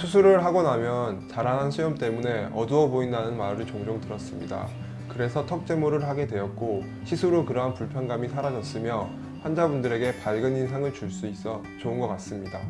수술을 하고 나면 자라난 수염 때문에 어두워 보인다는 말을 종종 들었습니다. 그래서 턱 제모를 하게 되었고 시술 후 그러한 불편감이 사라졌으며 환자분들에게 밝은 인상을 줄 수 있어 좋은 것 같습니다.